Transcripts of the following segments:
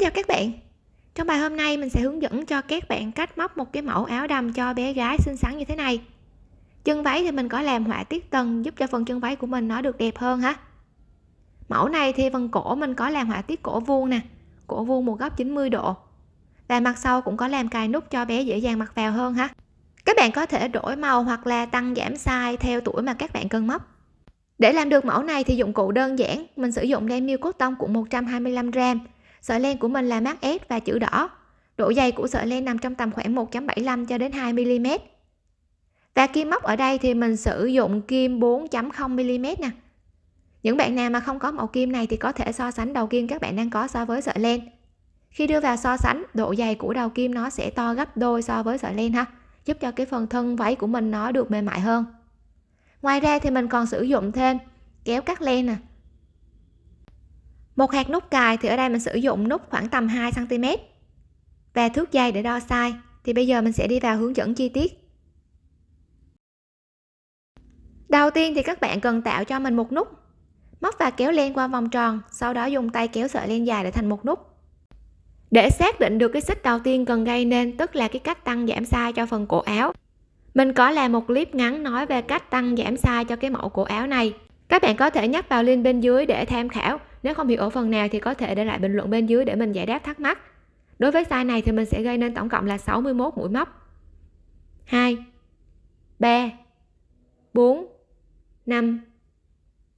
chào các bạn. Trong bài hôm nay mình sẽ hướng dẫn cho các bạn cách móc một cái mẫu áo đầm cho bé gái xinh xắn như thế này. Chân váy thì mình có làm họa tiết tầng giúp cho phần chân váy của mình nó được đẹp hơn ha. Mẫu này thì phần cổ mình có làm họa tiết cổ vuông nè, cổ vuông một góc 90 độ. Và mặt sau cũng có làm cài nút cho bé dễ dàng mặc vào hơn ha. Các bạn có thể đổi màu hoặc là tăng giảm size theo tuổi mà các bạn cần móc. Để làm được mẫu này thì dụng cụ đơn giản, mình sử dụng len miêu cốt tông của 125 gram sợi len của mình là mát S và chữ đỏ. Độ dày của sợi len nằm trong tầm khoảng 1.75 cho đến 2 mm và kim móc ở đây thì mình sử dụng kim 4.0 mm nè. Những bạn nào mà không có mẫu kim này thì có thể so sánh đầu kim các bạn đang có so với sợi len. Khi đưa vào so sánh, độ dày của đầu kim nó sẽ to gấp đôi so với sợi len ha, giúp cho cái phần thân váy của mình nó được mềm mại hơn. Ngoài ra thì mình còn sử dụng thêm kéo cắt len nè một hạt nút cài thì ở đây mình sử dụng nút khoảng tầm 2 cm và thước dây để đo size. Thì bây giờ mình sẽ đi vào hướng dẫn chi tiết. Đầu tiên thì các bạn cần tạo cho mình một nút. Móc và kéo len qua vòng tròn, sau đó dùng tay kéo sợi len dài để thành một nút. Để xác định được cái xích đầu tiên cần gây nên, tức là cái cách tăng giảm size cho phần cổ áo, mình có làm một clip ngắn nói về cách tăng giảm size cho cái mẫu cổ áo này. Các bạn có thể nhấp vào link bên dưới để tham khảo nếu không hiểu ở phần nào thì có thể để lại bình luận bên dưới để mình giải đáp thắc mắc. Đối với size này thì mình sẽ gây nên tổng cộng là 61 mũi móc. 2 3 4 5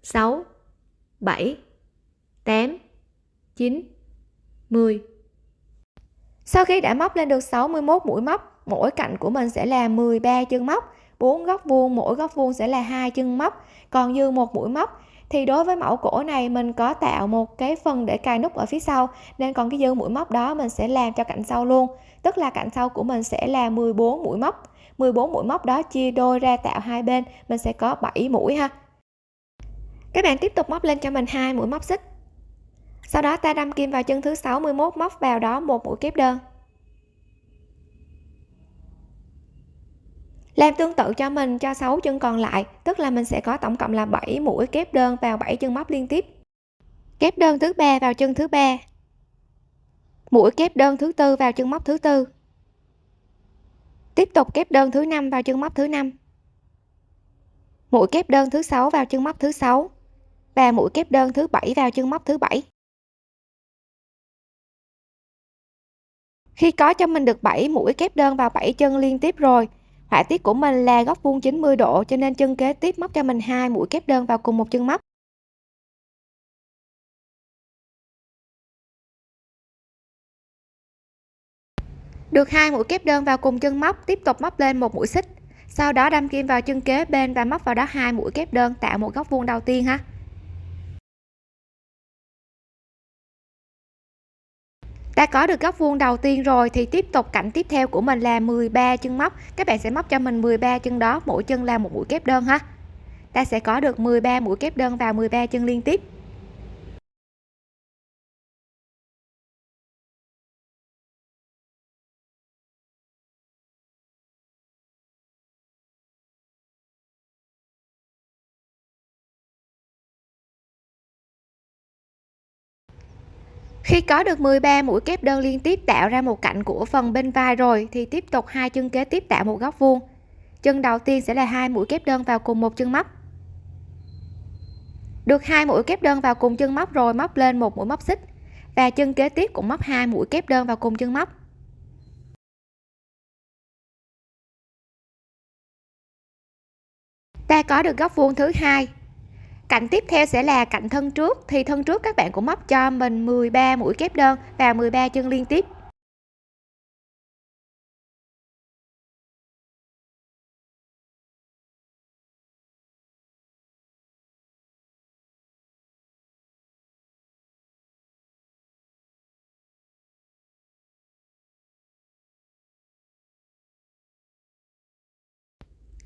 6 7 8 9 10 sau khi đã móc lên được 61 mũi móc, mỗi cạnh của mình sẽ là 13 chân móc 4 góc vuông, mỗi góc vuông sẽ là hai chân móc. Còn dư một mũi móc thì đối với mẫu cổ này, mình có tạo một cái phần để cài nút ở phía sau, nên còn cái dư mũi móc đó mình sẽ làm cho cạnh sau luôn. Tức là cạnh sau của mình sẽ là 14 mũi móc. 14 mũi móc đó chia đôi ra tạo hai bên, mình sẽ có 7 mũi ha. Các bạn tiếp tục móc lên cho mình hai mũi móc xích. Sau đó ta đâm kim vào chân thứ 61 móc vào đó một mũi kép đơn. Làm tương tự cho mình, cho 6 chân còn lại, tức là mình sẽ có tổng cộng là 7 mũi kép đơn vào 7 chân móc liên tiếp. Kép đơn thứ ba vào chân thứ ba. Mũi kép đơn thứ tư vào chân móc thứ tư. Tiếp tục kép đơn thứ năm vào chân móc thứ năm. Mũi kép đơn thứ sáu vào chân móc thứ sáu và mũi kép đơn thứ bảy vào chân móc thứ bảy. Khi có cho mình được 7 mũi kép đơn vào 7 chân liên tiếp rồi họa tiết của mình là góc vuông 90 độ, cho nên chân kế tiếp móc cho mình hai mũi kép đơn vào cùng một chân móc. Được hai mũi kép đơn vào cùng chân móc, tiếp tục móc lên một mũi xích. Sau đó đâm kim vào chân kế bên và móc vào đó hai mũi kép đơn tạo một góc vuông đầu tiên ha. Đã có được góc vuông đầu tiên rồi thì tiếp tục cạnh tiếp theo của mình là 13 chân móc. Các bạn sẽ móc cho mình 13 chân đó, mỗi chân là một mũi kép đơn ha. Ta sẽ có được 13 mũi kép đơn vào 13 chân liên tiếp. Khi có được 13 mũi kép đơn liên tiếp tạo ra một cạnh của phần bên vai rồi, thì tiếp tục hai chân kế tiếp tạo một góc vuông. Chân đầu tiên sẽ là hai mũi kép đơn vào cùng một chân móc. Được hai mũi kép đơn vào cùng chân móc rồi, móc lên một mũi móc xích. Và chân kế tiếp cũng móc hai mũi kép đơn vào cùng chân móc. Ta có được góc vuông thứ hai cạnh tiếp theo sẽ là cạnh thân trước. Thì thân trước các bạn cũng móc cho mình 13 mũi kép đơn và 13 chân liên tiếp.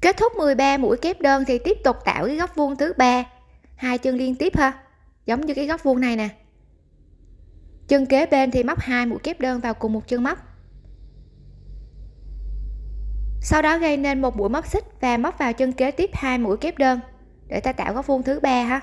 Kết thúc 13 mũi kép đơn thì tiếp tục tạo cái góc vuông thứ ba hai chân liên tiếp ha. Giống như cái góc vuông này nè. Chân kế bên thì móc hai mũi kép đơn vào cùng một chân móc. Sau đó gây nên một mũi móc xích và móc vào chân kế tiếp hai mũi kép đơn để ta tạo góc vuông thứ ba ha.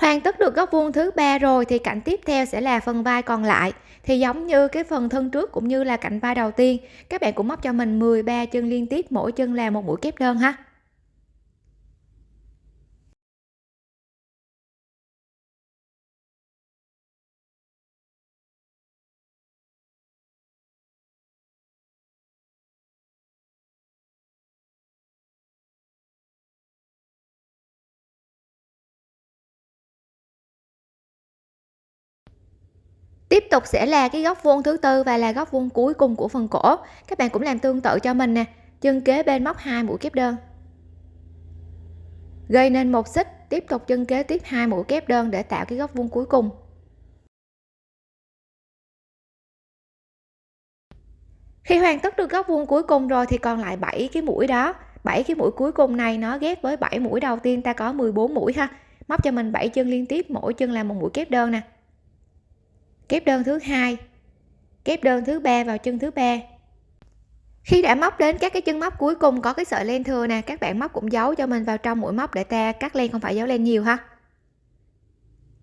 Hoàn tất được góc vuông thứ ba rồi thì cạnh tiếp theo sẽ là phần vai còn lại. Thì giống như cái phần thân trước cũng như là cạnh vai đầu tiên, các bạn cũng móc cho mình 13 chân liên tiếp, mỗi chân là một mũi kép đơn ha. Tiếp tục sẽ là cái góc vuông thứ tư và là góc vuông cuối cùng của phần cổ. Các bạn cũng làm tương tự cho mình nè. Chân kế bên móc hai mũi kép đơn. Gây nên một xích, tiếp tục chân kế tiếp hai mũi kép đơn để tạo cái góc vuông cuối cùng. Khi hoàn tất được góc vuông cuối cùng rồi thì còn lại 7 cái mũi đó. 7 cái mũi cuối cùng này nó ghép với 7 mũi đầu tiên ta có 14 mũi ha. Móc cho mình 7 chân liên tiếp, mỗi chân là một mũi kép đơn nè kép đơn thứ hai. Kép đơn thứ ba vào chân thứ ba. Khi đã móc đến các cái chân móc cuối cùng, có cái sợi len thừa nè, các bạn móc cũng giấu cho mình vào trong mũi móc để ta cắt len, không phải giấu len nhiều ha.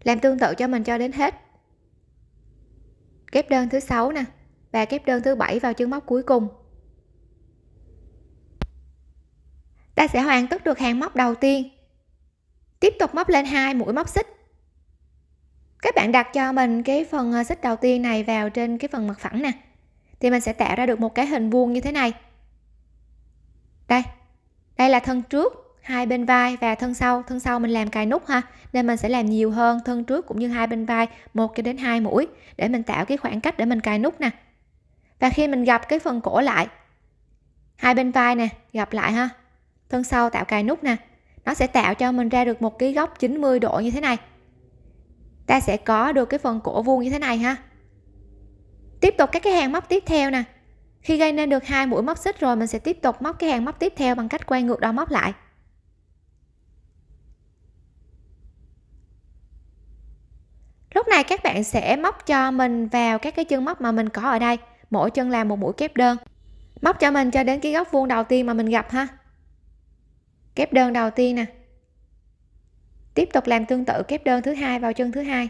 Làm tương tự cho mình cho đến hết. Kép đơn thứ sáu nè, và kép đơn thứ bảy vào chân móc cuối cùng. Ta sẽ hoàn tất được hàng móc đầu tiên. Tiếp tục móc lên hai mũi móc xích các bạn đặt cho mình cái phần ờ, xích đầu tiên này vào trên cái phần mặt phẳng nè. Thì mình sẽ tạo ra được một cái hình vuông như thế này. Đây đây là thân trước, hai bên vai và thân sau. Thân sau mình làm cài nút ha, nên mình sẽ làm nhiều hơn thân trước cũng như hai bên vai, một cho đến hai mũi, để mình tạo cái khoảng cách để mình cài nút nè. Và khi mình gặp cái phần cổ lại, hai bên vai nè gặp lại ha. Thân sau tạo cài nút nè. Nó sẽ tạo cho mình ra được một cái góc 90 độ như thế này ta sẽ có được cái phần cổ vuông như thế này ha. Tiếp tục các cái hàng móc tiếp theo nè. Khi gây nên được hai mũi móc xích rồi, mình sẽ tiếp tục móc cái hàng móc tiếp theo bằng cách quay ngược đầu móc lại. Lúc này các bạn sẽ móc cho mình vào các cái chân móc mà mình có ở đây. Mỗi chân làm một mũi kép đơn. Móc cho mình cho đến cái góc vuông đầu tiên mà mình gặp ha. Kép đơn đầu tiên nè tiếp tục làm tương tự kép đơn thứ hai vào chân thứ hai.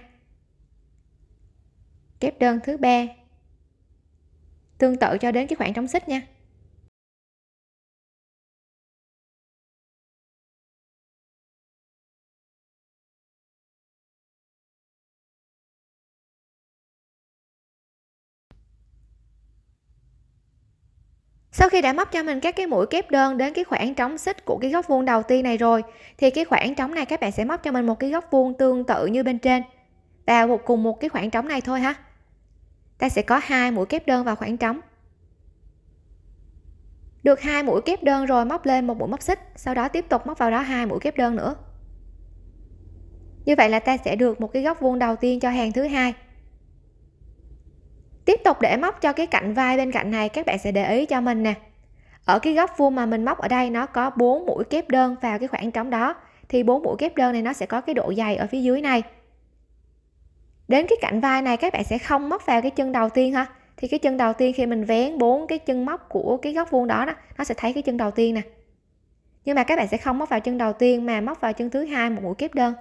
Kép đơn thứ ba. Tương tự cho đến cái khoảng trống xích nha. Sau khi đã móc cho mình các cái mũi kép đơn đến cái khoảng trống xích của cái góc vuông đầu tiên này rồi, thì cái khoảng trống này các bạn sẽ móc cho mình một cái góc vuông tương tự như bên trên. Và cùng một cái khoảng trống này thôi ha. Ta sẽ có hai mũi kép đơn vào khoảng trống. Được hai mũi kép đơn rồi, móc lên một mũi móc xích, sau đó tiếp tục móc vào đó hai mũi kép đơn nữa. Như vậy là ta sẽ được một cái góc vuông đầu tiên cho hàng thứ hai tiếp tục để móc cho cái cạnh vai bên cạnh này các bạn sẽ để ý cho mình nè. Ở cái góc vuông mà mình móc ở đây nó có bốn mũi kép đơn vào cái khoảng trống đó. Thì bốn mũi kép đơn này nó sẽ có cái độ dày ở phía dưới này. Đến cái cạnh vai này các bạn sẽ không móc vào cái chân đầu tiên ha. Thì cái chân đầu tiên khi mình vén bốn cái chân móc của cái góc vuông đó, đó nó sẽ thấy cái chân đầu tiên nè. Nhưng mà các bạn sẽ không móc vào chân đầu tiên mà móc vào chân thứ hai một mũi kép đơn.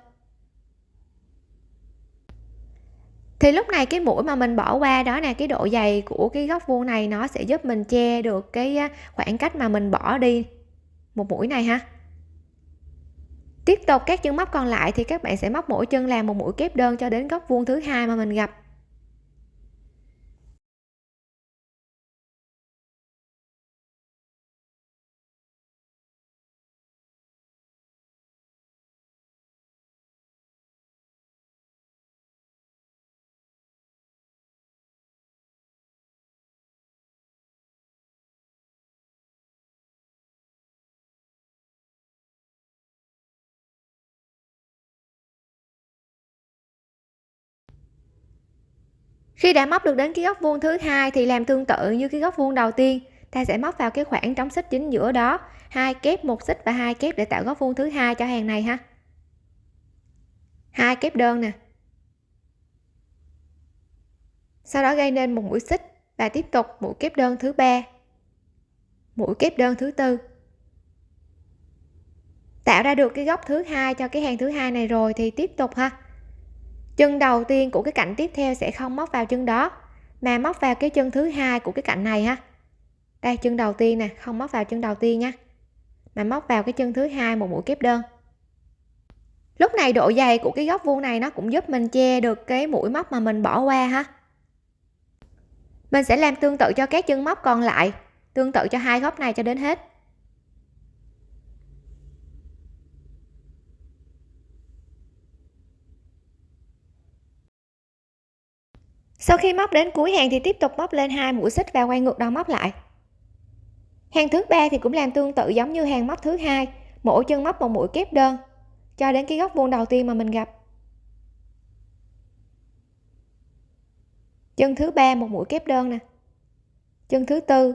Thì lúc này cái mũi mà mình bỏ qua đó nè, cái độ dày của cái góc vuông này nó sẽ giúp mình che được cái khoảng cách mà mình bỏ đi. Một mũi này ha. Tiếp tục, các chân móc còn lại thì các bạn sẽ móc mỗi chân làm một mũi kép đơn cho đến góc vuông thứ hai mà mình gặp. Khi đã móc được đến cái góc vuông thứ hai thì làm tương tự như cái góc vuông đầu tiên. Ta sẽ móc vào cái khoảng trống xích chính giữa đó, hai kép một xích và hai kép để tạo góc vuông thứ hai cho hàng này ha. Hai kép đơn nè. Sau đó gây nên một mũi xích và tiếp tục mũi kép đơn thứ ba, mũi kép đơn thứ tư. Tạo ra được cái góc thứ hai cho cái hàng thứ hai này rồi thì tiếp tục ha chân đầu tiên của cái cạnh tiếp theo sẽ không móc vào chân đó. Mà móc vào cái chân thứ hai của cái cạnh này ha đây, chân đầu tiên nè, không móc vào chân đầu tiên nha mà móc vào cái chân thứ hai một mũi kép đơn. Lúc này độ dày của cái góc vuông này nó cũng giúp mình che được cái mũi móc mà mình bỏ qua ha. Mình sẽ làm tương tự cho các chân móc còn lại, tương tự cho hai góc này cho đến hết. Sau khi móc đến cuối hàng thì tiếp tục móc lên hai mũi xích và quay ngược đầu móc lại. Hàng thứ ba thì cũng làm tương tự giống như hàng móc thứ hai, mỗi chân móc một mũi kép đơn, cho đến cái góc vuông đầu tiên mà mình gặp. Chân thứ ba một mũi kép đơn nè. Chân thứ tư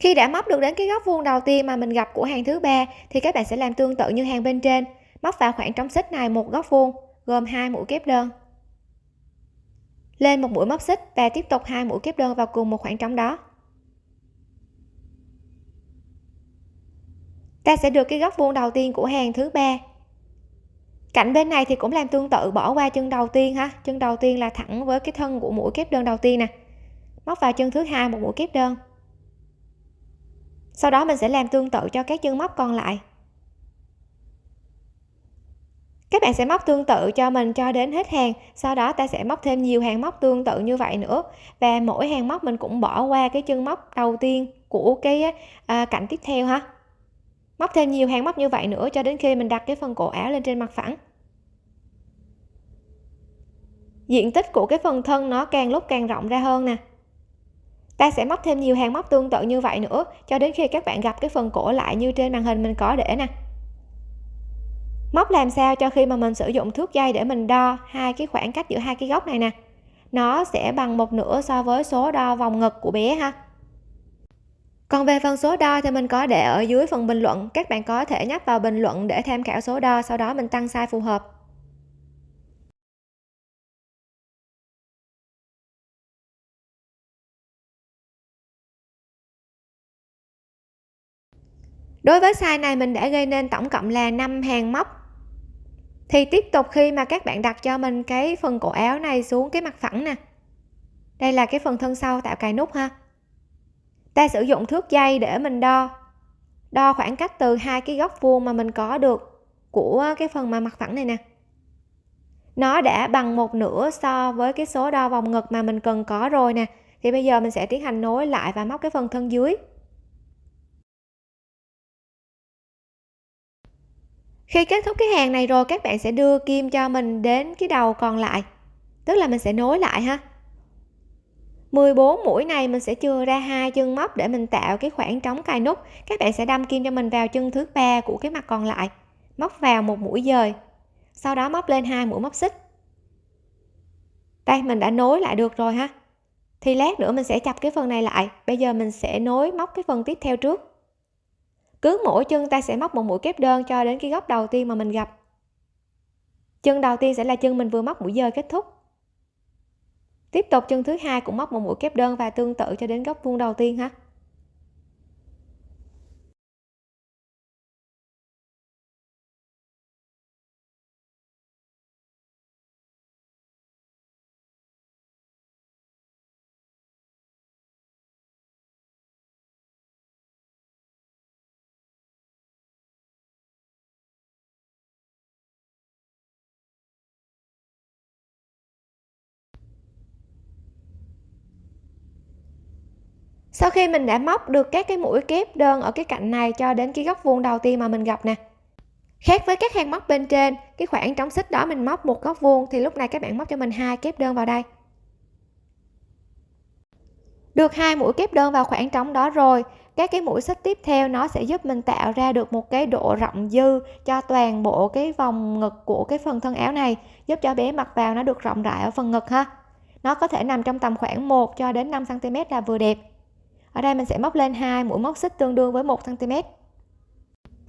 khi đã móc được đến cái góc vuông đầu tiên mà mình gặp của hàng thứ ba, thì các bạn sẽ làm tương tự như hàng bên trên, móc vào khoảng trống xích này một góc vuông, gồm hai mũi kép đơn. Lên một mũi móc xích và tiếp tục hai mũi kép đơn vào cùng một khoảng trống đó. Ta sẽ được cái góc vuông đầu tiên của hàng thứ ba. Cạnh bên này thì cũng làm tương tự, bỏ qua chân đầu tiên ha. Chân đầu tiên là thẳng với cái thân của mũi kép đơn đầu tiên nè. Móc vào chân thứ hai một mũi kép đơn sau đó mình sẽ làm tương tự cho các chân móc còn lại. Các bạn sẽ móc tương tự cho mình cho đến hết hàng sau đó ta sẽ móc thêm nhiều hàng móc tương tự như vậy nữa. Và mỗi hàng móc mình cũng bỏ qua cái chân móc đầu tiên của cái à, cạnh tiếp theo ha. Móc thêm nhiều hàng móc như vậy nữa cho đến khi mình đặt cái phần cổ áo lên trên mặt phẳng. Diện tích của cái phần thân nó càng lúc càng rộng ra hơn nè ta sẽ móc thêm nhiều hàng móc tương tự như vậy nữa, cho đến khi các bạn gặp cái phần cổ lại như trên màn hình mình có để nè. Móc làm sao cho khi mà mình sử dụng thước dây để mình đo hai cái khoảng cách giữa hai cái góc này nè? Nó sẽ bằng một nửa so với số đo vòng ngực của bé ha. Còn về phần số đo thì mình có để ở dưới phần bình luận, các bạn có thể nhấp vào bình luận để tham khảo số đo, sau đó mình tăng size phù hợp. Đối với size này mình đã gây nên tổng cộng là 5 hàng móc. Thì tiếp tục khi mà các bạn đặt cho mình cái phần cổ áo này xuống cái mặt phẳng nè. Đây là cái phần thân sau tạo cài nút ha. Ta sử dụng thước dây để mình đo. Đo khoảng cách từ hai cái góc vuông mà mình có được của cái phần mà mặt phẳng này nè. Nó đã bằng một nửa so với cái số đo vòng ngực mà mình cần có rồi nè. Thì bây giờ mình sẽ tiến hành nối lại và móc cái phần thân dưới. Khi kết thúc cái hàng này rồi, các bạn sẽ đưa kim cho mình đến cái đầu còn lại. Tức là mình sẽ nối lại ha. 14 mũi này mình sẽ chừa ra hai chân móc để mình tạo cái khoảng trống cài nút. Các bạn sẽ đâm kim cho mình vào chân thứ ba của cái mặt còn lại. Móc vào một mũi dời. Sau đó móc lên hai mũi móc xích. Đây, mình đã nối lại được rồi ha. Thì lát nữa mình sẽ chập cái phần này lại. Bây giờ mình sẽ nối móc cái phần tiếp theo trước cứ mỗi chân ta sẽ móc một mũi kép đơn cho đến cái góc đầu tiên mà mình gặp. Chân đầu tiên sẽ là chân mình vừa móc mũi dời kết thúc. Tiếp tục chân thứ hai cũng móc một mũi kép đơn và tương tự cho đến góc vuông đầu tiên ha. Sau khi mình đã móc được các cái mũi kép đơn ở cái cạnh này cho đến cái góc vuông đầu tiên mà mình gặp nè. Khác với các hàng móc bên trên, cái khoảng trống xích đó mình móc một góc vuông thì lúc này các bạn móc cho mình hai kép đơn vào đây. Được hai mũi kép đơn vào khoảng trống đó rồi, các cái mũi xích tiếp theo nó sẽ giúp mình tạo ra được một cái độ rộng dư cho toàn bộ cái vòng ngực của cái phần thân áo này, giúp cho bé mặc vào nó được rộng rãi ở phần ngực ha. Nó có thể nằm trong tầm khoảng 1 cho đến 5 cm là vừa đẹp ở đây mình sẽ móc lên hai mũi móc xích tương đương với 1 cm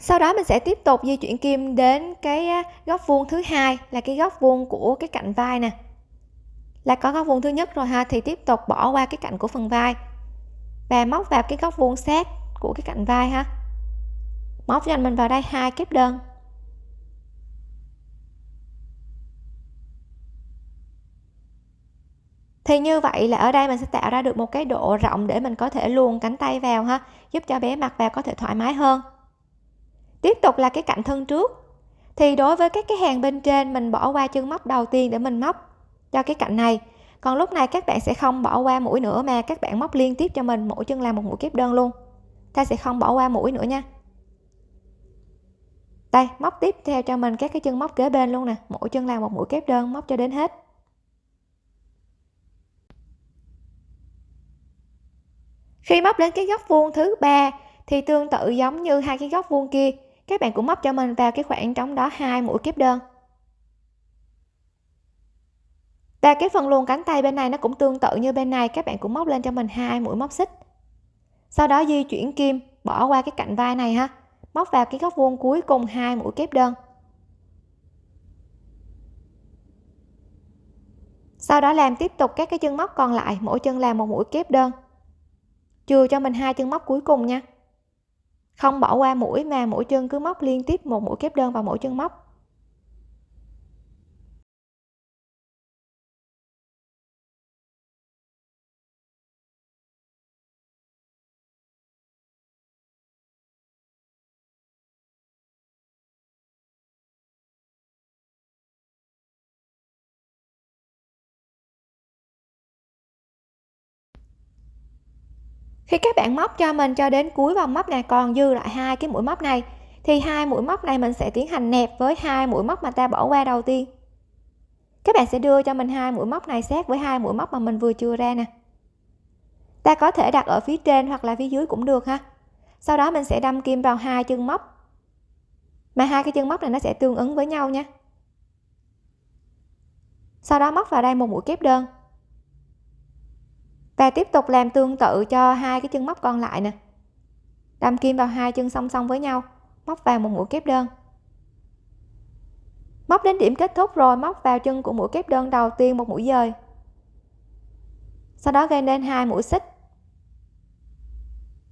sau đó mình sẽ tiếp tục di chuyển kim đến cái góc vuông thứ hai là cái góc vuông của cái cạnh vai nè. Là có góc vuông thứ nhất rồi ha, thì tiếp tục bỏ qua cái cạnh của phần vai. Và móc vào cái góc vuông sát của cái cạnh vai ha. Móc cho mình vào đây hai kép đơn. Thì như vậy là ở đây mình sẽ tạo ra được một cái độ rộng để mình có thể luồn cánh tay vào ha, giúp cho bé mặc vào có thể thoải mái hơn. Tiếp tục là cái cạnh thân trước. Thì đối với các cái hàng bên trên, mình bỏ qua chân móc đầu tiên để mình móc cho cái cạnh này. Còn lúc này các bạn sẽ không bỏ qua mũi nữa mà các bạn móc liên tiếp cho mình, mỗi chân làm một mũi kép đơn luôn. Ta sẽ không bỏ qua mũi nữa nha. Đây, móc tiếp theo cho mình các cái chân móc kế bên luôn nè, mỗi chân làm một mũi kép đơn, móc cho đến hết. Khi móc đến cái góc vuông thứ ba, thì tương tự giống như hai cái góc vuông kia. Các bạn cũng móc cho mình vào cái khoảng trống đó hai mũi kép đơn. Và cái phần luồn cánh tay bên này nó cũng tương tự như bên này, các bạn cũng móc lên cho mình hai mũi móc xích. Sau đó di chuyển kim, bỏ qua cái cạnh vai này ha. Móc vào cái góc vuông cuối cùng hai mũi kép đơn. Sau đó làm tiếp tục các cái chân móc còn lại, mỗi chân làm một mũi kép đơn chừa cho mình hai chân móc cuối cùng nha. Không bỏ qua mũi mà mỗi chân cứ móc liên tiếp một mũi kép đơn vào mỗi chân móc. Khi các bạn móc cho mình cho đến cuối vòng móc này còn dư lại hai cái mũi móc này, thì hai mũi móc này mình sẽ tiến hành nẹp với hai mũi móc mà ta bỏ qua đầu tiên. Các bạn sẽ đưa cho mình hai mũi móc này sát với hai mũi móc mà mình vừa chưa ra nè. Ta có thể đặt ở phía trên hoặc là phía dưới cũng được ha. Sau đó mình sẽ đâm kim vào hai chân móc, mà hai cái chân móc này nó sẽ tương ứng với nhau nha. Sau đó móc vào đây một mũi kép đơn và tiếp tục làm tương tự cho hai cái chân móc còn lại nè. Đâm kim vào hai chân song song với nhau, móc vào một mũi kép đơn. Móc đến điểm kết thúc rồi, móc vào chân của mũi kép đơn đầu tiên một mũi dời. Sau đó gây nên hai mũi xích.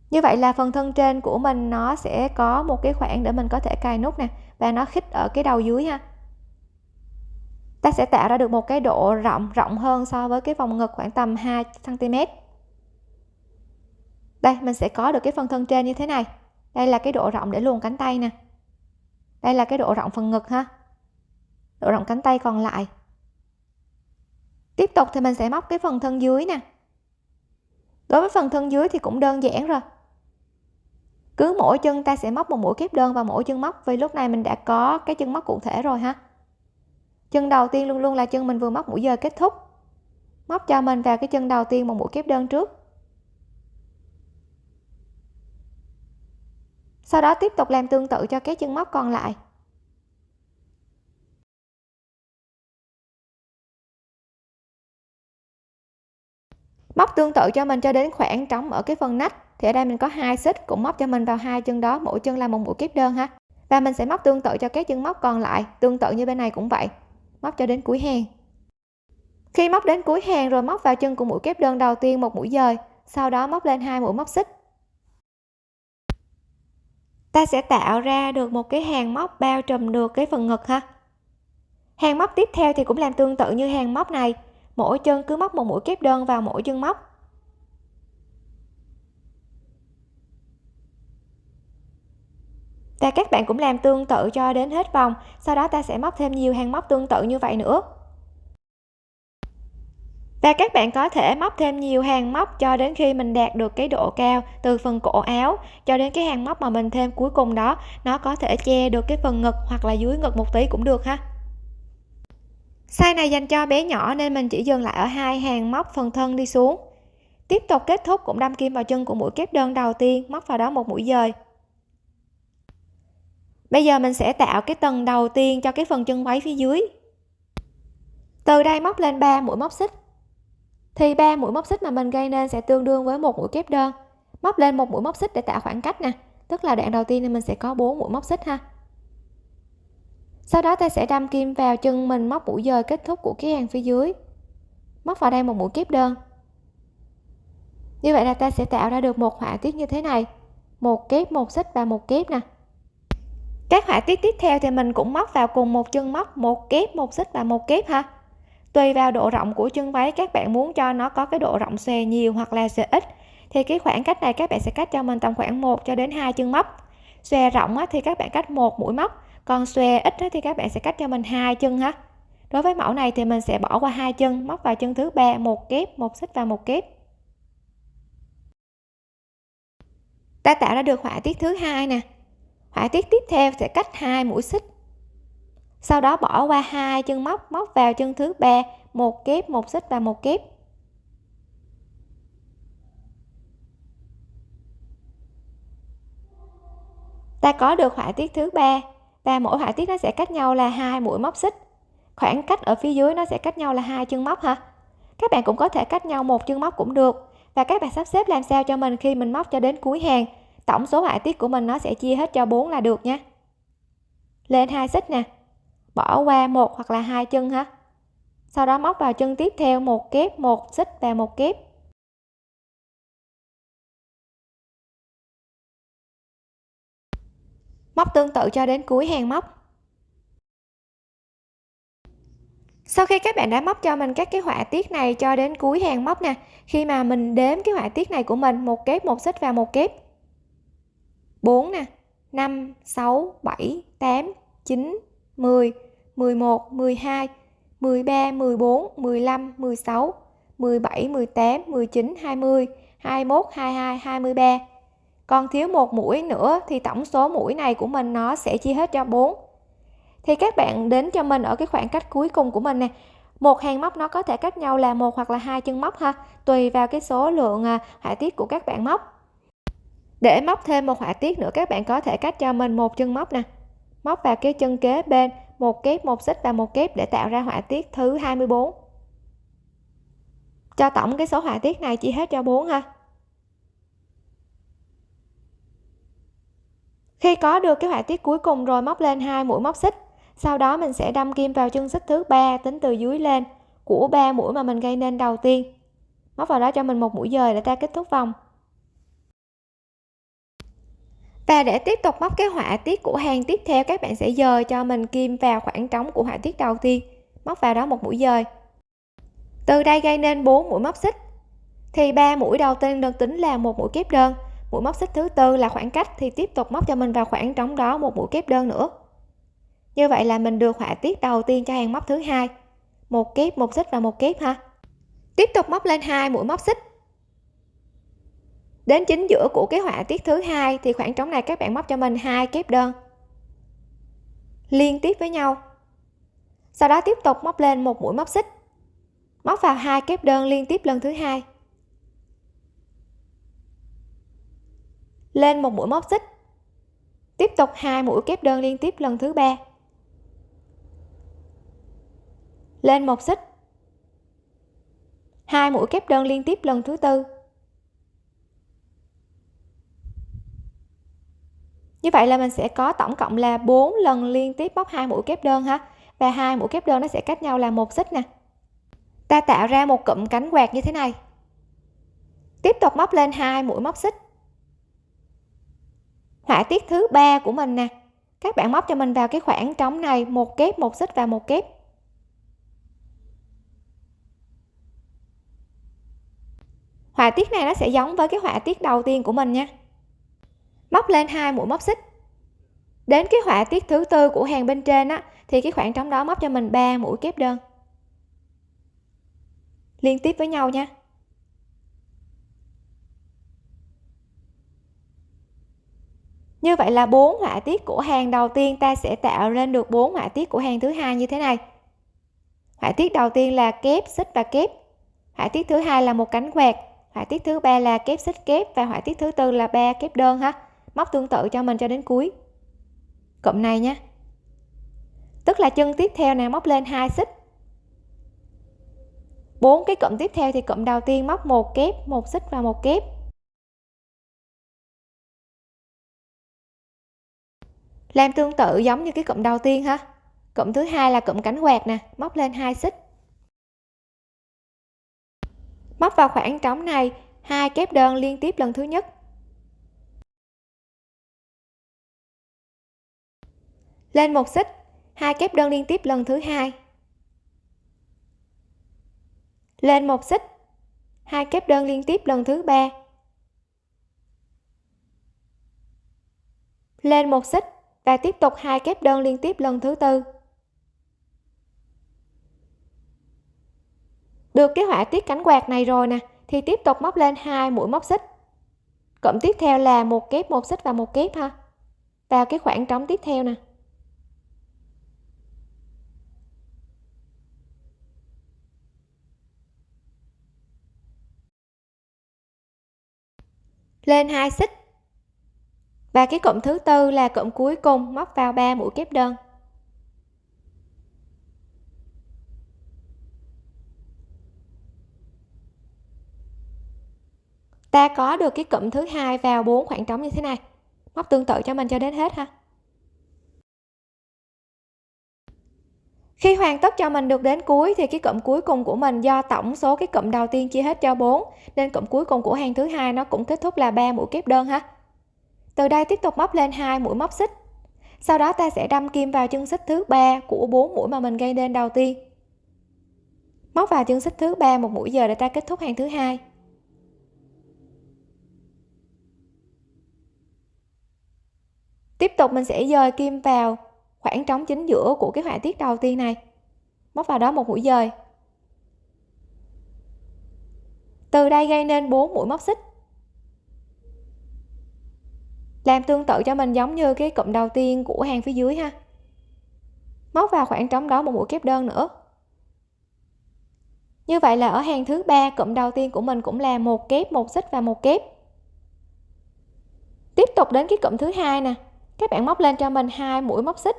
Như vậy là phần thân trên của mình nó sẽ có một cái khoảng để mình có thể cài nút nè, và nó khít ở cái đầu dưới ha ta sẽ tạo ra được một cái độ rộng rộng hơn so với cái vòng ngực khoảng tầm 2 cm đây, mình sẽ có được cái phần thân trên như thế này. Đây là cái độ rộng để luồn cánh tay nè. Đây là cái độ rộng phần ngực ha. Độ rộng cánh tay còn lại. Tiếp tục thì mình sẽ móc cái phần thân dưới nè. Đối với phần thân dưới thì cũng đơn giản rồi. Cứ mỗi chân ta sẽ móc một mũi kép đơn và mỗi chân móc vì lúc này mình đã có cái chân móc cụ thể rồi ha chân đầu tiên luôn luôn là chân mình vừa móc mũi giờ kết thúc. Móc cho mình vào cái chân đầu tiên một mũi kép đơn trước. Sau đó tiếp tục làm tương tự cho các chân móc còn lại. Móc tương tự cho mình cho đến khoảng trống ở cái phần nách, thì ở đây mình có hai xích cũng móc cho mình vào hai chân đó, mỗi chân là một mũi kép đơn ha. Và mình sẽ móc tương tự cho các chân móc còn lại, tương tự như bên này cũng vậy móc cho đến cuối hàng. Khi móc đến cuối hàng rồi móc vào chân của mũi kép đơn đầu tiên một mũi dời, sau đó móc lên hai mũi móc xích. Ta sẽ tạo ra được một cái hàng móc bao trùm được cái phần ngực ha. Hàng móc tiếp theo thì cũng làm tương tự như hàng móc này. Mỗi chân cứ móc một mũi kép đơn vào mỗi chân móc. Và các bạn cũng làm tương tự cho đến hết vòng, sau đó ta sẽ móc thêm nhiều hàng móc tương tự như vậy nữa. Và các bạn có thể móc thêm nhiều hàng móc cho đến khi mình đạt được cái độ cao từ phần cổ áo, cho đến cái hàng móc mà mình thêm cuối cùng đó, nó có thể che được cái phần ngực hoặc là dưới ngực một tí cũng được ha. Size này dành cho bé nhỏ nên mình chỉ dừng lại ở hai hàng móc phần thân đi xuống. Tiếp tục kết thúc cũng đâm kim vào chân của mũi kép đơn đầu tiên, móc vào đó một mũi dời bây giờ mình sẽ tạo cái tầng đầu tiên cho cái phần chân váy phía dưới. Từ đây móc lên 3 mũi móc xích. Thì ba mũi móc xích mà mình gây nên sẽ tương đương với một mũi kép đơn. Móc lên một mũi móc xích để tạo khoảng cách nè. Tức là đoạn đầu tiên thì mình sẽ có 4 mũi móc xích ha. Sau đó ta sẽ đâm kim vào chân mình móc mũi dời kết thúc của cái hàng phía dưới. Móc vào đây một mũi kép đơn. Như vậy là ta sẽ tạo ra được một họa tiết như thế này. Một kép, một xích và một kép nè các họa tiết tiếp theo thì mình cũng móc vào cùng một chân móc, một kép, một xích và một kép ha. Tùy vào độ rộng của chân váy, các bạn muốn cho nó có cái độ rộng xòe nhiều hoặc là xòe ít, thì cái khoảng cách này các bạn sẽ cách cho mình tầm khoảng 1 cho đến hai chân móc. Xòe rộng thì các bạn cách một mũi móc, còn xòe ít thì các bạn sẽ cách cho mình hai chân ha. Đối với mẫu này thì mình sẽ bỏ qua hai chân, móc vào chân thứ ba, một kép, một xích và một kép. Ta tạo ra được họa tiết thứ hai nè họa tiết tiếp theo sẽ cách hai mũi xích. Sau đó bỏ qua hai chân móc móc vào chân thứ ba, một kép, một xích và một kép. Ta có được họa tiết thứ ba và mỗi họa tiết nó sẽ cách nhau là hai mũi móc xích. Khoảng cách ở phía dưới nó sẽ cách nhau là hai chân móc ha các bạn cũng có thể cách nhau một chân móc cũng được và các bạn sắp xếp làm sao cho mình khi mình móc cho đến cuối hàng tổng số họa tiết của mình nó sẽ chia hết cho 4 là được nha lên hai xích nè. Bỏ qua một hoặc là hai chân ha. Sau đó móc vào chân tiếp theo, một kép, một xích và một kép. Móc tương tự cho đến cuối hàng móc. Sau khi các bạn đã móc cho mình các cái họa tiết này cho đến cuối hàng móc nè, khi mà mình đếm cái họa tiết này của mình, một kép, một xích và một kép 4 nè 5 6 7 8 9 10 11 12 13 14 15 16 17 18 19 20 21 22 23 còn thiếu một mũi nữa thì tổng số mũi này của mình nó sẽ chia hết cho 4 thì các bạn đến cho mình ở cái khoảng cách cuối cùng của mình nè. Một hàng móc nó có thể cách nhau là một hoặc là hai chân móc ha, tùy vào cái số lượng à, họa tiết của các bạn móc để móc thêm một họa tiết nữa, các bạn có thể cách cho mình một chân móc nè. Móc vào cái chân kế bên, một kép, một xích và một kép để tạo ra họa tiết thứ 24 cho tổng cái số họa tiết này chỉ hết cho 4 ha. Khi có được cái họa tiết cuối cùng rồi, móc lên hai mũi móc xích. Sau đó mình sẽ đâm kim vào chân xích thứ ba, tính từ dưới lên của ba mũi mà mình gây nên đầu tiên. Móc vào đó cho mình một mũi dời để ta kết thúc vòng và để tiếp tục móc cái họa tiết của hàng tiếp theo, các bạn sẽ dời cho mình kim vào khoảng trống của họa tiết đầu tiên. Móc vào đó một mũi dời. Từ đây gây nên 4 mũi móc xích. Thì ba mũi đầu tiên được tính là một mũi kép đơn. Mũi móc xích thứ tư là khoảng cách, thì tiếp tục móc cho mình vào khoảng trống đó một mũi kép đơn nữa. Như vậy là mình được họa tiết đầu tiên cho hàng móc thứ hai. Một kép, một xích và một kép ha. Tiếp tục móc lên hai mũi móc xích đến chính giữa của cái họa tiết thứ hai thì khoảng trống này các bạn móc cho mình hai kép đơn. Liên tiếp với nhau. Sau đó tiếp tục móc lên một mũi móc xích. Móc vào hai kép đơn liên tiếp lần thứ hai. Lên một mũi móc xích. Tiếp tục hai mũi kép đơn liên tiếp lần thứ ba. Lên một xích. Hai mũi kép đơn liên tiếp lần thứ tư. Như vậy là mình sẽ có tổng cộng là 4 lần liên tiếp móc hai mũi kép đơn ha. Và hai mũi kép đơn nó sẽ cách nhau là một xích nè. Ta tạo ra một cụm cánh quạt như thế này. Tiếp tục móc lên hai mũi móc xích. Họa tiết thứ ba của mình nè. Các bạn móc cho mình vào cái khoảng trống này, một kép, một xích và một kép. Họa tiết này nó sẽ giống với cái họa tiết đầu tiên của mình nha móc lên hai mũi móc xích. Đến cái họa tiết thứ tư của hàng bên trên á, thì cái khoảng trống đó móc cho mình 3 mũi kép đơn. Liên tiếp với nhau nha. Như vậy là bốn họa tiết của hàng đầu tiên ta sẽ tạo lên được bốn họa tiết của hàng thứ hai như thế này. Họa tiết đầu tiên là kép, xích và kép. Họa tiết thứ hai là một cánh quạt. Họa tiết thứ ba là kép, xích, kép. Và họa tiết thứ tư là ba kép đơn ha móc tương tự cho mình cho đến cuối. Cụm này nhé. Tức là chân tiếp theo này móc lên hai xích. Bốn cái cụm tiếp theo thì cụm đầu tiên móc một kép, một xích và một kép. Làm tương tự giống như cái cụm đầu tiên ha. Cụm thứ hai là cụm cánh quạt nè, móc lên hai xích. Móc vào khoảng trống này, hai kép đơn liên tiếp lần thứ nhất. Lên một xích, hai kép đơn liên tiếp lần thứ hai. Lên một xích, hai kép đơn liên tiếp lần thứ ba. Lên một xích và tiếp tục hai kép đơn liên tiếp lần thứ tư. Được cái họa tiết cánh quạt này rồi nè, thì tiếp tục móc lên hai mũi móc xích. Cộng tiếp theo là một kép, một xích và một kép ha. Vào cái khoảng trống tiếp theo nè. Lên hai xích. Và cái cụm thứ tư là cụm cuối cùng, móc vào 3 mũi kép đơn. Ta có được cái cụm thứ hai vào bốn khoảng trống như thế này. Móc tương tự cho mình cho đến hết ha. Khi hoàn tất cho mình được đến cuối thì cái cụm cuối cùng của mình do tổng số cái cụm đầu tiên chia hết cho 4 nên cụm cuối cùng của hàng thứ hai nó cũng kết thúc là 3 mũi kép đơn ha. Từ đây tiếp tục móc lên hai mũi móc xích. Sau đó ta sẽ đâm kim vào chân xích thứ ba của bốn mũi mà mình gây nên đầu tiên. Móc vào chân xích thứ ba một mũi giờ để ta kết thúc hàng thứ hai. Tiếp tục mình sẽ dời kim vào khoảng trống chính giữa của cái họa tiết đầu tiên này. Móc vào đó một mũi dời. Từ đây gây nên 4 mũi móc xích. Làm tương tự cho mình giống như cái cụm đầu tiên của hàng phía dưới ha. Móc vào khoảng trống đó một mũi kép đơn nữa. Như vậy là ở hàng thứ ba, cụm đầu tiên của mình cũng là một kép, một xích và một kép. Tiếp tục đến cái cụm thứ hai nè. Các bạn móc lên cho mình hai mũi móc xích.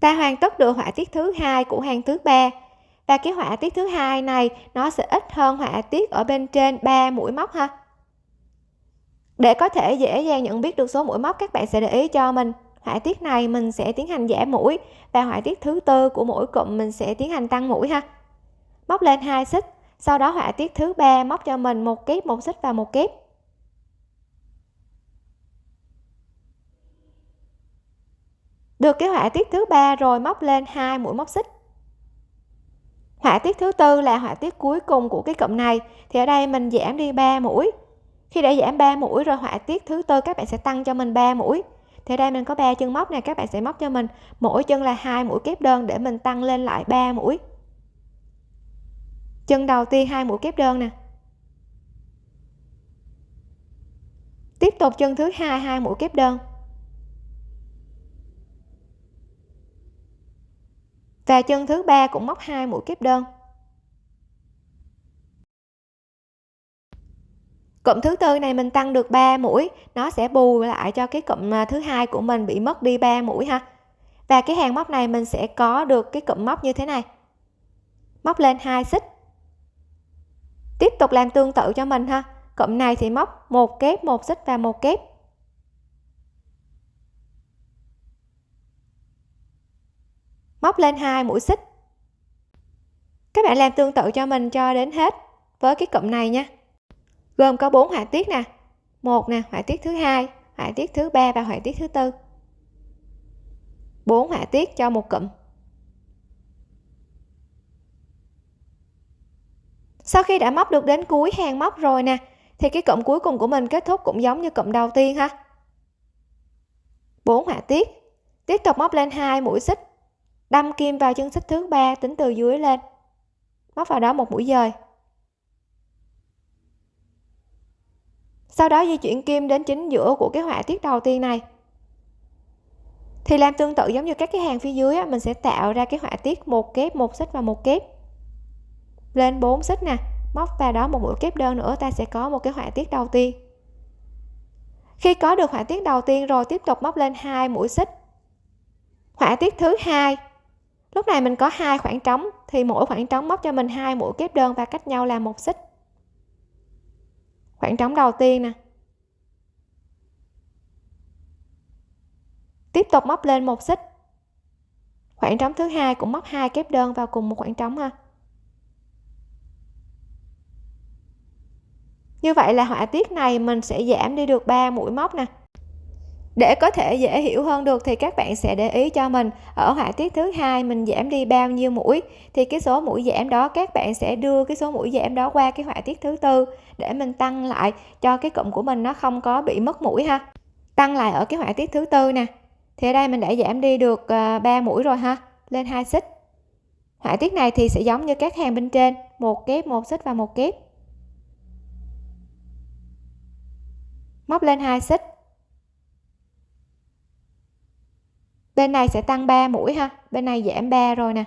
Ta hoàn tất được họa tiết thứ hai của hàng thứ ba. Và cái họa tiết thứ hai này, nó sẽ ít hơn họa tiết ở bên trên 3 mũi móc ha. Để có thể dễ dàng nhận biết được số mũi móc, các bạn sẽ để ý cho mình. Họa tiết này mình sẽ tiến hành giảm mũi, và họa tiết thứ tư của mỗi cụm mình sẽ tiến hành tăng mũi ha. Móc lên hai xích, sau đó họa tiết thứ ba móc cho mình một kép, một xích và một kép. Được cái họa tiết thứ ba rồi, móc lên hai mũi móc xích. Họa tiết thứ tư là họa tiết cuối cùng của cái cụm này. Thì ở đây mình giảm đi 3 mũi. Khi đã giảm 3 mũi rồi, họa tiết thứ tư các bạn sẽ tăng cho mình 3 mũi. Thì ở đây mình có 3 chân móc này các bạn sẽ móc cho mình mỗi chân là hai mũi kép đơn để mình tăng lên lại 3 mũi. Chân đầu tiên hai mũi kép đơn nè. Tiếp tục chân thứ hai hai mũi kép đơn. Và chân thứ ba cũng móc hai mũi kép đơn. Cụm thứ tư này mình tăng được 3 mũi, nó sẽ bù lại cho cái cụm à, thứ hai của mình bị mất đi 3 mũi ha. Và cái hàng móc này mình sẽ có được cái cụm móc như thế này. Móc lên hai xích. Tiếp tục làm tương tự cho mình ha. Cụm này thì móc một kép, một xích và một kép. Móc lên hai mũi xích. Các bạn làm tương tự cho mình cho đến hết với cái cụm này nha. Gồm có bốn họa tiết nè. Một nè, họa tiết thứ hai, họa tiết thứ ba và họa tiết thứ tư. Bốn họa tiết cho một cụm. Sau khi đã móc được đến cuối hàng móc rồi nè, thì cái cụm cuối cùng của mình kết thúc cũng giống như cụm đầu tiên ha. Bốn họa tiết. Tiếp tục móc lên hai mũi xích đâm kim vào chân xích thứ ba tính từ dưới lên. Móc vào đó một mũi dời. Sau đó di chuyển kim đến chính giữa của cái họa tiết đầu tiên này. Thì làm tương tự giống như các cái hàng phía dưới á, mình sẽ tạo ra cái họa tiết một kép một xích và một kép. Lên 4 xích nè móc vào đó một mũi kép đơn nữa ta sẽ có một cái họa tiết đầu tiên. Khi có được họa tiết đầu tiên rồi tiếp tục móc lên hai mũi xích. Họa tiết thứ hai lúc này mình có hai khoảng trống, thì mỗi khoảng trống móc cho mình hai mũi kép đơn và cách nhau là một xích. Khoảng trống đầu tiên nè. Tiếp tục móc lên một xích. Khoảng trống thứ hai cũng móc hai kép đơn vào cùng một khoảng trống ha. Như vậy là họa tiết này mình sẽ giảm đi được 3 mũi móc nè để có thể dễ hiểu hơn được thì các bạn sẽ để ý cho mình. Ở họa tiết thứ hai, mình giảm đi bao nhiêu mũi? Thì cái số mũi giảm đó, các bạn sẽ đưa cái số mũi giảm đó qua cái họa tiết thứ tư để mình tăng lại cho cái cụm của mình nó không có bị mất mũi ha. Tăng lại ở cái họa tiết thứ tư nè. Thì ở đây mình đã giảm đi được ờ, 3 mũi rồi ha. Lên hai xích. Họa tiết này thì sẽ giống như các hàng bên trên, một kép, một xích và một kép. Móc lên hai xích. Bên này sẽ tăng 3 mũi ha. Bên này giảm 3 rồi nè.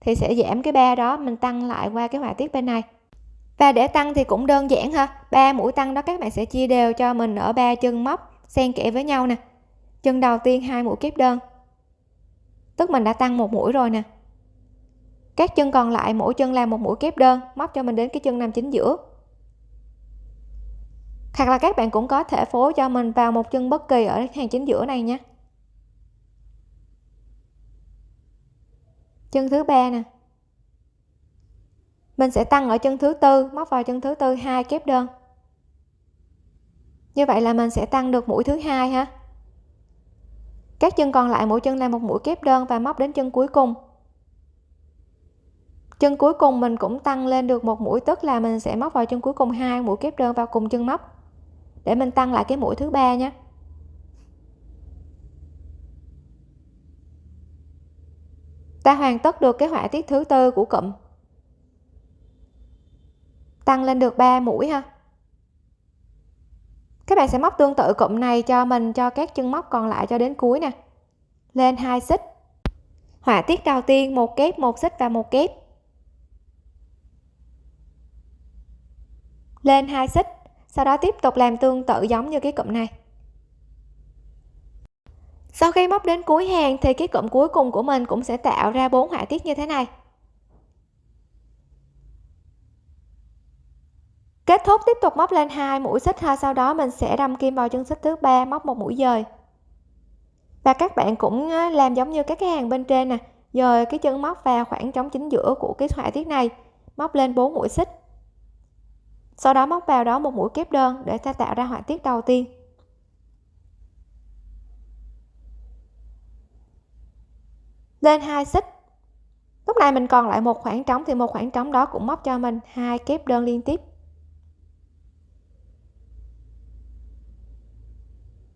Thì sẽ giảm cái ba đó, mình tăng lại qua cái họa tiết bên này. Và để tăng thì cũng đơn giản ha. Ba mũi tăng đó các bạn sẽ chia đều cho mình ở ba chân móc, xen kẽ với nhau nè. Chân đầu tiên hai mũi kép đơn. Tức mình đã tăng một mũi rồi nè. Các chân còn lại, mỗi chân làm một mũi kép đơn, móc cho mình đến cái chân nằm chính giữa. Hoặc là các bạn cũng có thể phối cho mình vào một chân bất kỳ ở hàng chính giữa này nhé chân thứ ba nè. Mình sẽ tăng ở chân thứ tư, móc vào chân thứ tư hai kép đơn. Như vậy là mình sẽ tăng được mũi thứ hai ha. Các chân còn lại mỗi chân là một mũi kép đơn và móc đến chân cuối cùng. Chân cuối cùng mình cũng tăng lên được một mũi, tức là mình sẽ móc vào chân cuối cùng hai mũi kép đơn vào cùng chân móc. Để mình tăng lại cái mũi thứ ba nhé. Ta hoàn tất được cái họa tiết thứ tư của cụm. Tăng lên được 3 mũi ha. Các bạn sẽ móc tương tự cụm này cho mình, cho các chân móc còn lại cho đến cuối nè. Lên hai xích. Họa tiết đầu tiên, một kép, một xích và một kép. Lên hai xích, sau đó tiếp tục làm tương tự giống như cái cụm này sau khi móc đến cuối hàng thì cái cụm cuối cùng của mình cũng sẽ tạo ra bốn họa tiết như thế này. Kết thúc tiếp tục móc lên hai mũi xích ha, sau đó mình sẽ đâm kim vào chân xích thứ ba, móc một mũi dời. Và các bạn cũng làm giống như các cái hàng bên trên nè, dời cái chân móc vào khoảng trống chính giữa của cái họa tiết này, móc lên 4 mũi xích. Sau đó móc vào đó một mũi kép đơn để ta tạo ra họa tiết đầu tiên. Lên hai xích. Lúc này mình còn lại một khoảng trống thì một khoảng trống đó cũng móc cho mình hai kép đơn liên tiếp.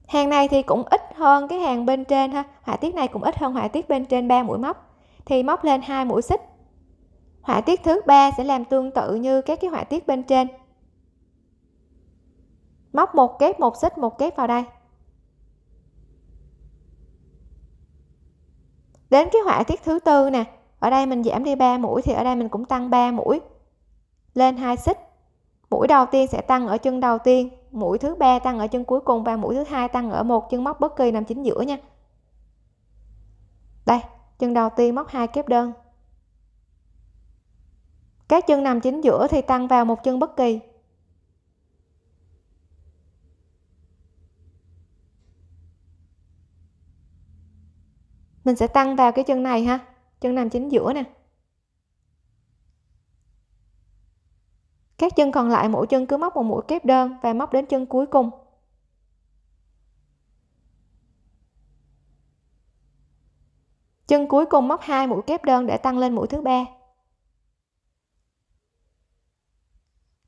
Hàng này thì cũng ít hơn cái hàng bên trên ha. Họa tiết này cũng ít hơn họa tiết bên trên ba mũi móc. Thì móc lên hai mũi xích. Họa tiết thứ ba sẽ làm tương tự như các cái họa tiết bên trên. Móc một kép, một xích, một kép vào đây. Đến cái họa tiết thứ tư nè, ở đây mình giảm đi 3 mũi thì ở đây mình cũng tăng 3 mũi. Lên hai xích. Mũi đầu tiên sẽ tăng ở chân đầu tiên, mũi thứ ba tăng ở chân cuối cùng và mũi thứ hai tăng ở một chân móc bất kỳ nằm chính giữa nha. Đây, chân đầu tiên móc hai kép đơn. Các chân nằm chính giữa thì tăng vào một chân bất kỳ. Mình sẽ tăng vào cái chân này ha. Chân nằm chính giữa nè. Các chân còn lại, mỗi chân cứ móc một mũi kép đơn và móc đến chân cuối cùng. Chân cuối cùng móc hai mũi kép đơn để tăng lên mũi thứ ba.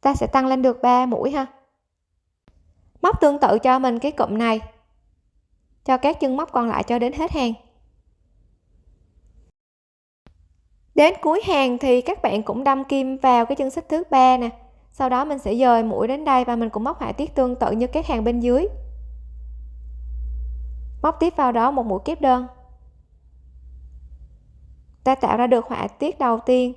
Ta sẽ tăng lên được 3 mũi ha. Móc tương tự cho mình cái cụm này. Cho các chân móc còn lại cho đến hết hàng. Đến cuối hàng thì các bạn cũng đâm kim vào cái chân xích thứ ba nè. Sau đó mình sẽ dời mũi đến đây và mình cũng móc họa tiết tương tự như các hàng bên dưới. Móc tiếp vào đó một mũi kép đơn. Ta tạo ra được họa tiết đầu tiên.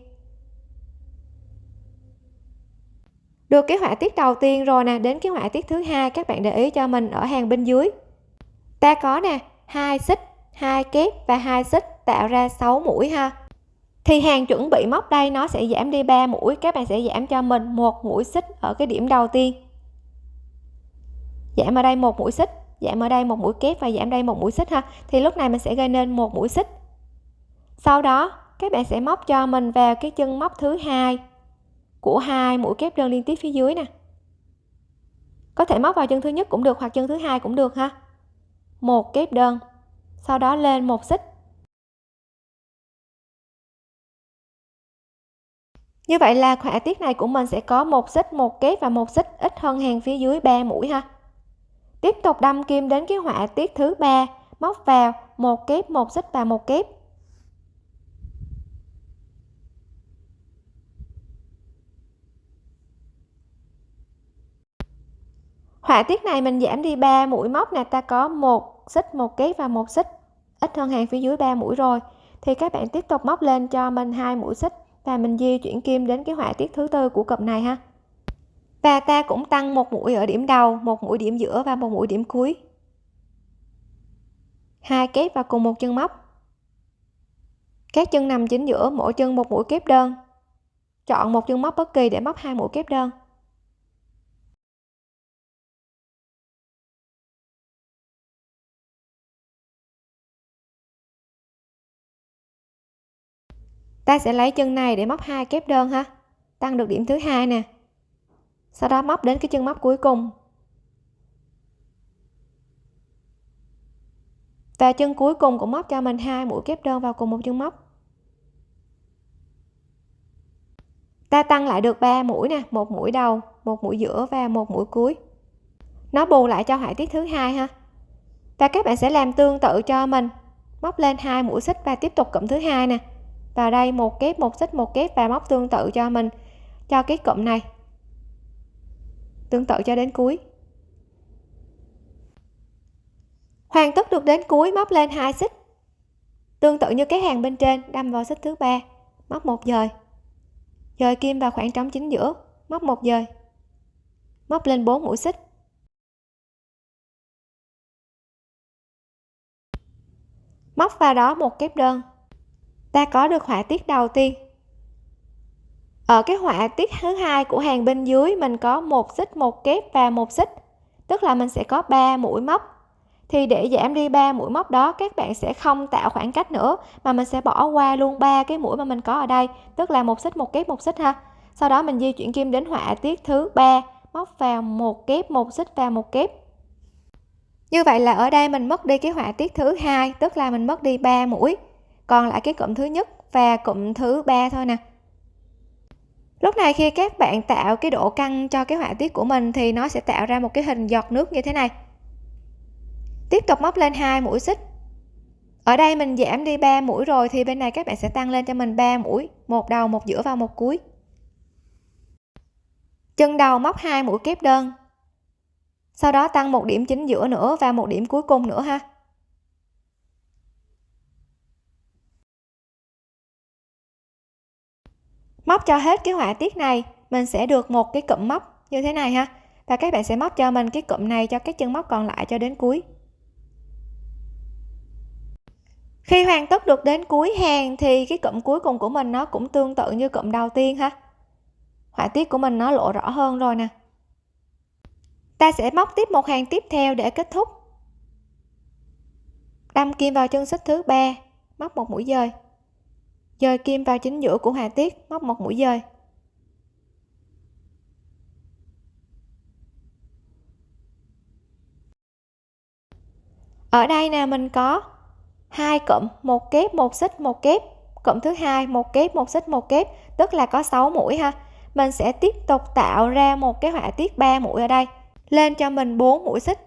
Được cái họa tiết đầu tiên rồi nè, đến cái họa tiết thứ hai, các bạn để ý cho mình ở hàng bên dưới. Ta có nè, hai xích, hai kép và hai xích tạo ra 6 mũi ha thì hàng chuẩn bị móc đây, nó sẽ giảm đi 3 mũi, các bạn sẽ giảm cho mình một mũi xích ở cái điểm đầu tiên. Giảm ở đây một mũi xích, giảm ở đây một mũi kép và giảm đây một mũi xích ha. Thì lúc này mình sẽ gây nên một mũi xích. Sau đó, các bạn sẽ móc cho mình vào cái chân móc thứ hai của hai mũi kép đơn liên tiếp phía dưới nè. Có thể móc vào chân thứ nhất cũng được hoặc chân thứ hai cũng được ha. Một kép đơn, sau đó lên một xích. Như vậy là họa tiết này của mình sẽ có một xích, một kép và một xích ít hơn hàng phía dưới 3 mũi ha. Tiếp tục đâm kim đến cái họa tiết thứ ba, móc vào, một kép, một xích và một kép. Họa tiết này mình giảm đi 3 mũi móc nè, ta có một xích, một kép và một xích ít hơn hàng phía dưới 3 mũi rồi. Thì các bạn tiếp tục móc lên cho mình hai mũi xích và mình di chuyển kim đến cái họa tiết thứ tư của cụm này ha. Và ta cũng tăng một mũi ở điểm đầu, một mũi điểm giữa và một mũi điểm cuối. Hai kép vào cùng một chân móc. Các chân nằm chính giữa, mỗi chân một mũi kép đơn. Chọn một chân móc bất kỳ để móc hai mũi kép đơn. Ta sẽ lấy chân này để móc hai kép đơn ha. Tăng được điểm thứ hai nè. Sau đó móc đến cái chân móc cuối cùng. Và chân cuối cùng cũng móc cho mình hai mũi kép đơn vào cùng một chân móc. Ta tăng lại được 3 mũi nè, một mũi đầu, một mũi giữa và một mũi cuối. Nó bù lại cho họa tiết thứ hai ha. Và các bạn sẽ làm tương tự cho mình. Móc lên hai mũi xích và tiếp tục cụm thứ hai nè vào đây, một kép, một xích, một kép và móc tương tự cho mình, cho cái cụm này. Tương tự cho đến cuối. Hoàn tất được đến cuối, móc lên hai xích. Tương tự như cái hàng bên trên, đâm vào xích thứ ba, móc một dời. Dời kim vào khoảng trống chính giữa, móc một dời. Móc lên 4 mũi xích. Móc vào đó một kép đơn ta có được họa tiết đầu tiên. Ở cái họa tiết thứ hai của hàng bên dưới, mình có một xích, một kép và một xích. Tức là mình sẽ có 3 mũi móc. Thì để giảm đi 3 mũi móc đó, các bạn sẽ không tạo khoảng cách nữa, mà mình sẽ bỏ qua luôn ba cái mũi mà mình có ở đây. Tức là một xích, một kép, một xích ha. Sau đó mình di chuyển kim đến họa tiết thứ ba, móc vào một kép, một xích và một kép. Như vậy là ở đây mình mất đi cái họa tiết thứ hai, tức là mình mất đi 3 mũi còn lại cái cụm thứ nhất và cụm thứ ba thôi nè. Lúc này khi các bạn tạo cái độ căng cho cái họa tiết của mình thì nó sẽ tạo ra một cái hình giọt nước như thế này. Tiếp tục móc lên hai mũi xích. Ở đây mình giảm đi 3 mũi rồi thì bên này các bạn sẽ tăng lên cho mình 3 mũi, một đầu, một giữa và một cuối. Chân đầu móc hai mũi kép đơn. Sau đó tăng một điểm chính giữa nữa và một điểm cuối cùng nữa ha. Móc cho hết cái họa tiết này, mình sẽ được một cái cụm móc như thế này ha. Và các bạn sẽ móc cho mình cái cụm này cho các chân móc còn lại cho đến cuối. Khi hoàn tất được đến cuối hàng thì cái cụm cuối cùng của mình nó cũng tương tự như cụm đầu tiên ha. Họa tiết của mình nó lộ rõ hơn rồi nè. Ta sẽ móc tiếp một hàng tiếp theo để kết thúc. Đâm kim vào chân xích thứ ba, móc một mũi dời dời kim vào chính giữa của họa tiết, móc một mũi dời ở đây nè, mình có hai cụm, một kép, một xích, một kép. Cụm thứ hai, một kép, một xích, một kép, tức là có 6 mũi ha. Mình sẽ tiếp tục tạo ra một cái họa tiết 3 mũi ở đây. Lên cho mình 4 mũi xích.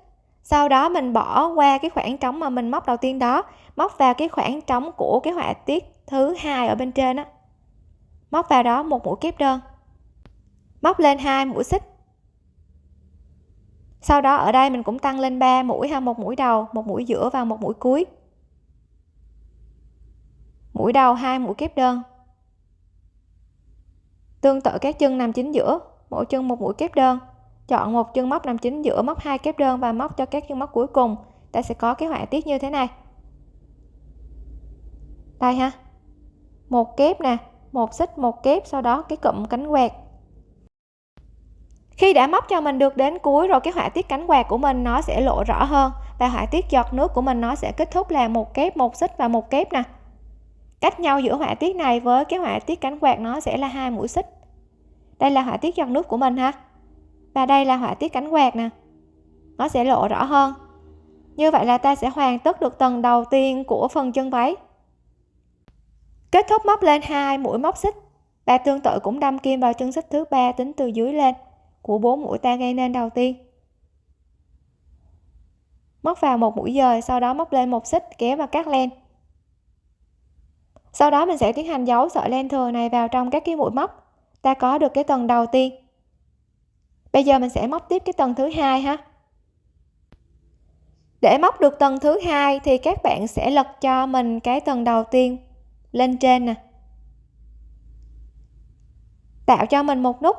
Sau đó mình bỏ qua cái khoảng trống mà mình móc đầu tiên đó móc vào cái khoảng trống của cái họa tiết thứ hai ở bên trên á. Móc vào đó một mũi kép đơn. Móc lên hai mũi xích. Sau đó ở đây mình cũng tăng lên 3 mũi ha, một mũi đầu, một mũi giữa và một mũi cuối. Mũi đầu hai mũi kép đơn. Tương tự các chân nằm chính giữa, mỗi chân một mũi kép đơn. Chọn một chân móc nằm chính giữa, móc hai kép đơn và móc cho các chân móc cuối cùng. Ta sẽ có cái họa tiết như thế này đây ha. Một kép nè, một xích, một kép, sau đó cái cụm cánh quạt. Khi đã móc cho mình được đến cuối rồi, cái họa tiết cánh quạt của mình nó sẽ lộ rõ hơn và họa tiết giọt nước của mình nó sẽ kết thúc là một kép, một xích và một kép nè. Cách nhau giữa họa tiết này với cái họa tiết cánh quạt nó sẽ là hai mũi xích. Đây là họa tiết giọt nước của mình ha. Và đây là họa tiết cánh quạt nè. Nó sẽ lộ rõ hơn. Như vậy là ta sẽ hoàn tất được tầng đầu tiên của phần chân váy kết thúc móc lên hai, mũi móc xích. Và tương tự cũng đâm kim vào chân xích thứ ba tính từ dưới lên, của bốn mũi ta gây nên đầu tiên. Móc vào một mũi dời, sau đó móc lên một xích, kéo và cắt len. Sau đó mình sẽ tiến hành giấu sợi len thừa này vào trong các cái mũi móc ta có được cái tầng đầu tiên. Bây giờ mình sẽ móc tiếp cái tầng thứ hai ha. Để móc được tầng thứ hai thì các bạn sẽ lật cho mình cái tầng đầu tiên lên trên nè. Tạo cho mình một nút.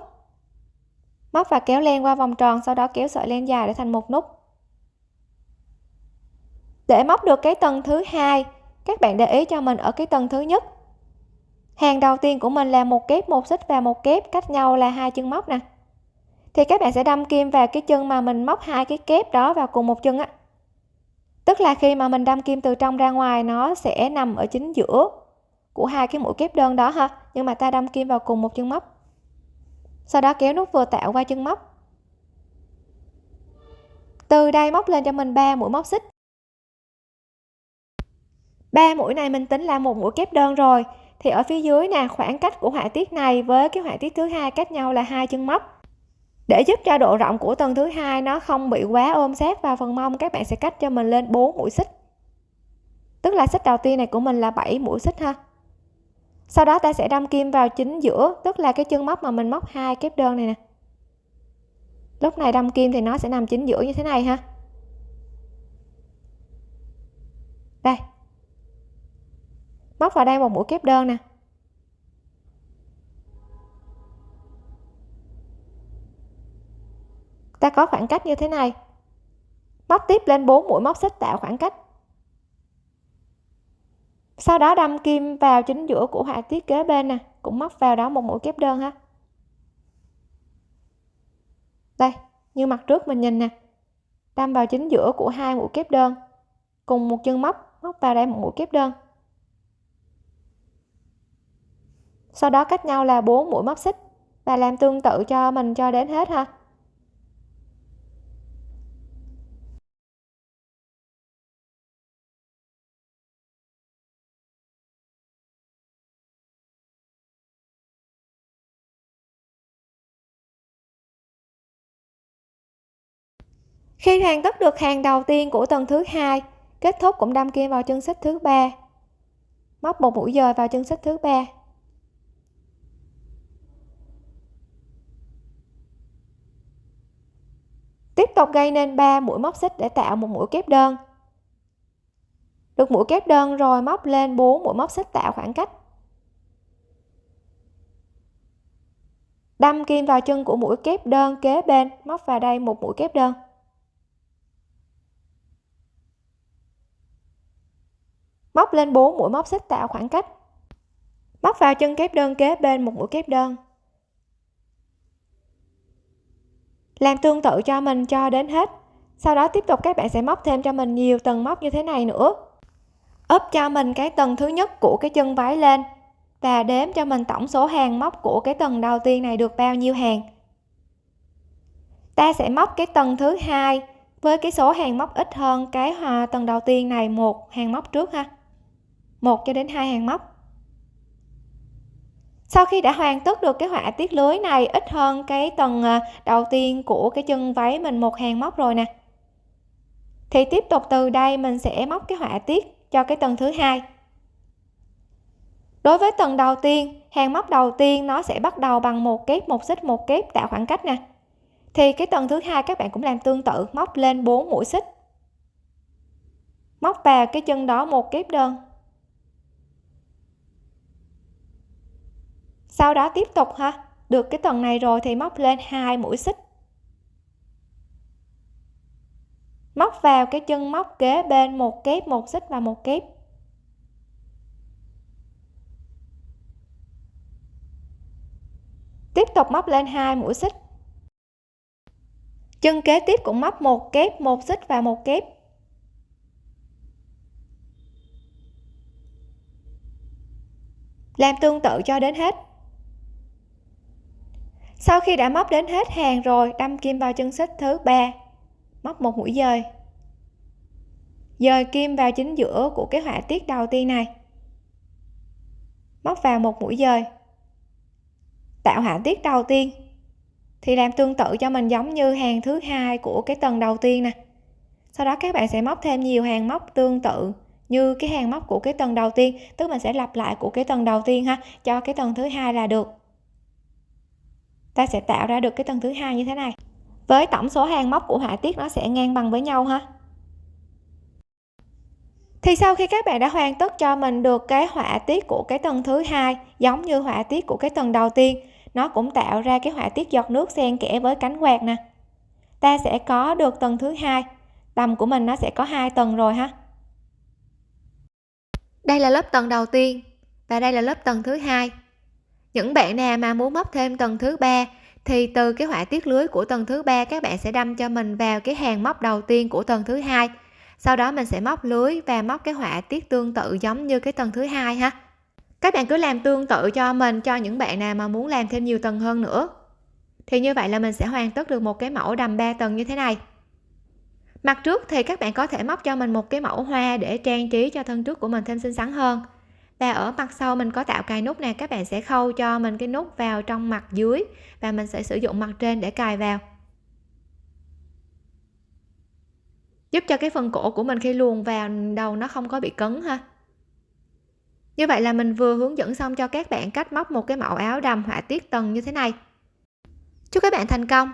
Móc và kéo len qua vòng tròn, sau đó kéo sợi len dài để thành một nút. Để móc được cái tầng thứ hai, các bạn để ý cho mình ở cái tầng thứ nhất. Hàng đầu tiên của mình là một kép, một xích và một kép, cách nhau là hai chân móc nè. Thì các bạn sẽ đâm kim vào cái chân mà mình móc hai cái kép đó vào cùng một chân á. Tức là khi mà mình đâm kim từ trong ra ngoài, nó sẽ nằm ở chính giữa của hai cái mũi kép đơn đó ha. Nhưng mà ta đâm kim vào cùng một chân móc. Sau đó kéo nút vừa tạo qua chân móc. Từ đây móc lên cho mình 3 mũi móc xích. Ba mũi này mình tính là một mũi kép đơn rồi. Thì ở phía dưới nè, khoảng cách của họa tiết này với cái họa tiết thứ hai cách nhau là hai chân móc. Để giúp cho độ rộng của tầng thứ hai nó không bị quá ôm sát vào phần mông, các bạn sẽ cách cho mình lên 4 mũi xích. Tức là xích đầu tiên này của mình là 7 mũi xích ha sau đó ta sẽ đâm kim vào chính giữa, tức là cái chân móc mà mình móc hai kép đơn này nè. Lúc này đâm kim thì nó sẽ nằm chính giữa như thế này ha. Đây. Móc vào đây một mũi kép đơn nè. Ta có khoảng cách như thế này. Móc tiếp lên 4 mũi móc xích tạo khoảng cách sau đó đâm kim vào chính giữa của họa tiết kế bên nè, cũng móc vào đó một mũi kép đơn ha. Đây, như mặt trước mình nhìn nè. Đâm vào chính giữa của hai mũi kép đơn, cùng một chân móc móc vào đây một mũi kép đơn. Sau đó cách nhau là 4 mũi móc xích và làm tương tự cho mình cho đến hết ha. Khi hoàn tất được hàng đầu tiên của tầng thứ hai, kết thúc cũng đâm kim vào chân xích thứ ba. Móc một mũi dời vào chân xích thứ ba. Tiếp tục gây nên 3 mũi móc xích để tạo một mũi kép đơn. Được mũi kép đơn rồi móc lên 4 mũi móc xích tạo khoảng cách. Đâm kim vào chân của mũi kép đơn kế bên, móc vào đây một mũi kép đơn. Móc lên 4 mũi móc xích tạo khoảng cách. Móc vào chân kép đơn kế bên một mũi kép đơn. Làm tương tự cho mình cho đến hết. Sau đó tiếp tục các bạn sẽ móc thêm cho mình nhiều tầng móc như thế này nữa. Ốp cho mình cái tầng thứ nhất của cái chân váy lên và đếm cho mình tổng số hàng móc của cái tầng đầu tiên này được bao nhiêu hàng. Ta sẽ móc cái tầng thứ hai với cái số hàng móc ít hơn cái hòa tầng đầu tiên này một hàng móc trước ha một cho đến hai hàng móc. Sau khi đã hoàn tất được cái họa tiết lưới này, ít hơn cái tầng à, đầu tiên của cái chân váy mình một hàng móc rồi nè. Thì tiếp tục từ đây mình sẽ móc cái họa tiết cho cái tầng thứ hai. Đối với tầng đầu tiên, hàng móc đầu tiên nó sẽ bắt đầu bằng một kép, một xích, một kép tạo khoảng cách nè. Thì cái tầng thứ hai các bạn cũng làm tương tự, móc lên 4 mũi xích. Móc vào cái chân đó một kép đơn. Sau đó tiếp tục ha. Được cái tầng này rồi thì móc lên hai mũi xích. Móc vào cái chân móc kế bên, một kép, một xích và một kép. Tiếp tục móc lên hai mũi xích. Chân kế tiếp cũng móc một kép, một xích và một kép. Làm tương tự cho đến hết sau khi đã móc đến hết hàng rồi, đâm kim vào chân xích thứ ba. Móc một mũi dời. Dời kim vào chính giữa của cái họa tiết đầu tiên này. Móc vào một mũi dời. Tạo họa tiết đầu tiên. Thì làm tương tự cho mình giống như hàng thứ hai của cái tầng đầu tiên nè. Sau đó các bạn sẽ móc thêm nhiều hàng móc tương tự như cái hàng móc của cái tầng đầu tiên, tức mình sẽ lặp lại của cái tầng đầu tiên ha, cho cái tầng thứ hai là được ta sẽ tạo ra được cái tầng thứ hai như thế này. Với tổng số hàng móc của họa tiết nó sẽ ngang bằng với nhau ha. Thì sau khi các bạn đã hoàn tất cho mình được cái họa tiết của cái tầng thứ hai, giống như họa tiết của cái tầng đầu tiên, nó cũng tạo ra cái họa tiết giọt nước xen kẽ với cánh quạt nè. Ta sẽ có được tầng thứ hai, tầm của mình nó sẽ có hai tầng rồi ha. Đây là lớp tầng đầu tiên và đây là lớp tầng thứ hai những bạn nào mà muốn móc thêm tầng thứ ba, thì từ cái họa tiết lưới của tầng thứ ba các bạn sẽ đâm cho mình vào cái hàng móc đầu tiên của tầng thứ hai. Sau đó mình sẽ móc lưới và móc cái họa tiết tương tự giống như cái tầng thứ hai ha. Các bạn cứ làm tương tự cho mình, cho những bạn nào mà muốn làm thêm nhiều tầng hơn nữa. Thì như vậy là mình sẽ hoàn tất được một cái mẫu đầm 3 tầng như thế này. Mặt trước thì các bạn có thể móc cho mình một cái mẫu hoa để trang trí cho thân trước của mình thêm xinh xắn hơn và ở mặt sau mình có tạo cài nút nè, các bạn sẽ khâu cho mình cái nút vào trong mặt dưới và mình sẽ sử dụng mặt trên để cài vào. Giúp cho cái phần cổ của mình khi luồn vào đầu nó không có bị cứng ha. Như vậy là mình vừa hướng dẫn xong cho các bạn cách móc một cái mẫu áo đầm họa tiết tầng như thế này. Chúc các bạn thành công!